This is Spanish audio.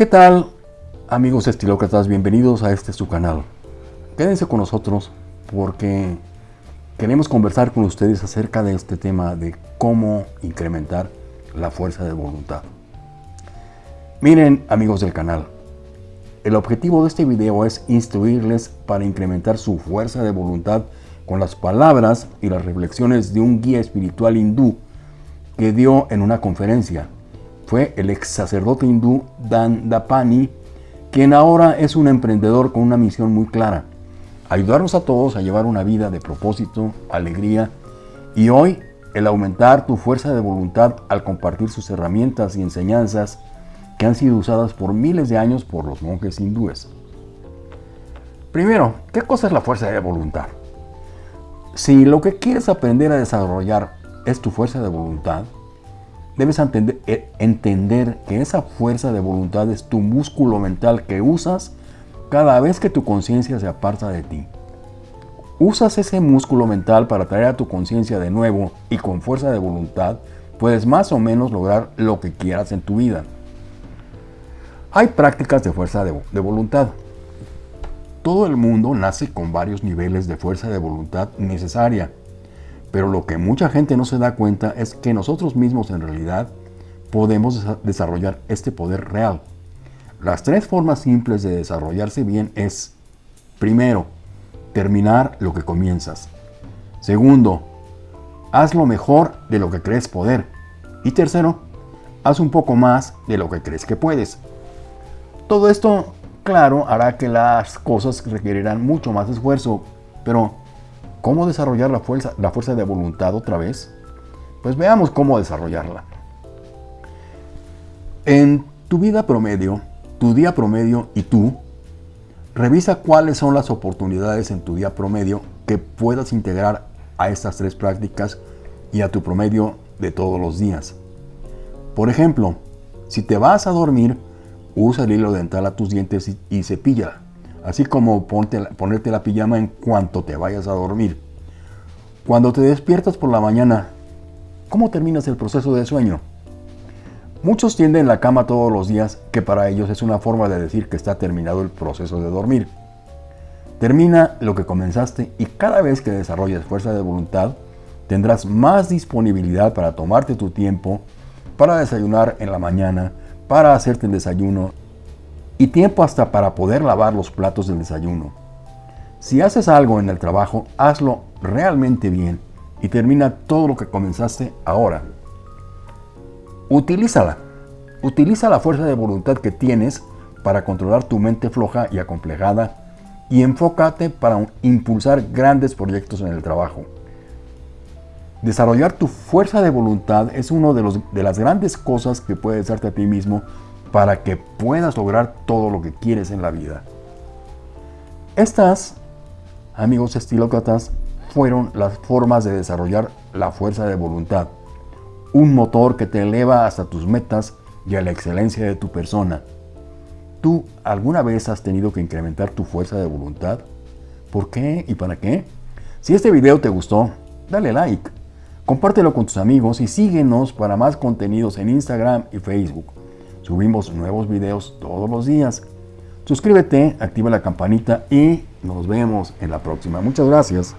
¿Qué tal amigos estilócratas? Bienvenidos a este su canal. Quédense con nosotros porque queremos conversar con ustedes acerca de este tema de cómo incrementar la fuerza de voluntad. Miren amigos del canal, el objetivo de este video es instruirles para incrementar su fuerza de voluntad con las palabras y las reflexiones de un guía espiritual hindú que dio en una conferencia fue el ex sacerdote hindú Dan Dapani, quien ahora es un emprendedor con una misión muy clara, ayudarnos a todos a llevar una vida de propósito, alegría y hoy el aumentar tu fuerza de voluntad al compartir sus herramientas y enseñanzas que han sido usadas por miles de años por los monjes hindúes. Primero, ¿qué cosa es la fuerza de voluntad? Si lo que quieres aprender a desarrollar es tu fuerza de voluntad, Debes eh, entender que esa fuerza de voluntad es tu músculo mental que usas cada vez que tu conciencia se aparta de ti. Usas ese músculo mental para traer a tu conciencia de nuevo y con fuerza de voluntad puedes más o menos lograr lo que quieras en tu vida. Hay prácticas de fuerza de, de voluntad. Todo el mundo nace con varios niveles de fuerza de voluntad necesaria pero lo que mucha gente no se da cuenta es que nosotros mismos en realidad podemos desarrollar este poder real. Las tres formas simples de desarrollarse bien es, primero, terminar lo que comienzas. Segundo, haz lo mejor de lo que crees poder. Y tercero, haz un poco más de lo que crees que puedes. Todo esto, claro, hará que las cosas requerirán mucho más esfuerzo, pero ¿Cómo desarrollar la fuerza, la fuerza de voluntad otra vez? Pues veamos cómo desarrollarla. En tu vida promedio, tu día promedio y tú, revisa cuáles son las oportunidades en tu día promedio que puedas integrar a estas tres prácticas y a tu promedio de todos los días. Por ejemplo, si te vas a dormir, usa el hilo dental a tus dientes y, y cepilla así como ponerte la pijama en cuanto te vayas a dormir. Cuando te despiertas por la mañana, ¿cómo terminas el proceso de sueño? Muchos tienden la cama todos los días, que para ellos es una forma de decir que está terminado el proceso de dormir. Termina lo que comenzaste y cada vez que desarrolles fuerza de voluntad, tendrás más disponibilidad para tomarte tu tiempo, para desayunar en la mañana, para hacerte el desayuno y tiempo hasta para poder lavar los platos del desayuno. Si haces algo en el trabajo, hazlo realmente bien y termina todo lo que comenzaste ahora. Utilízala. Utiliza la fuerza de voluntad que tienes para controlar tu mente floja y acomplejada y enfócate para impulsar grandes proyectos en el trabajo. Desarrollar tu fuerza de voluntad es una de, de las grandes cosas que puedes darte a ti mismo para que puedas lograr todo lo que quieres en la vida. Estas, amigos estilócratas, fueron las formas de desarrollar la fuerza de voluntad. Un motor que te eleva hasta tus metas y a la excelencia de tu persona. ¿Tú alguna vez has tenido que incrementar tu fuerza de voluntad? ¿Por qué y para qué? Si este video te gustó, dale like, compártelo con tus amigos y síguenos para más contenidos en Instagram y Facebook. Subimos nuevos videos todos los días. Suscríbete, activa la campanita y nos vemos en la próxima. Muchas gracias.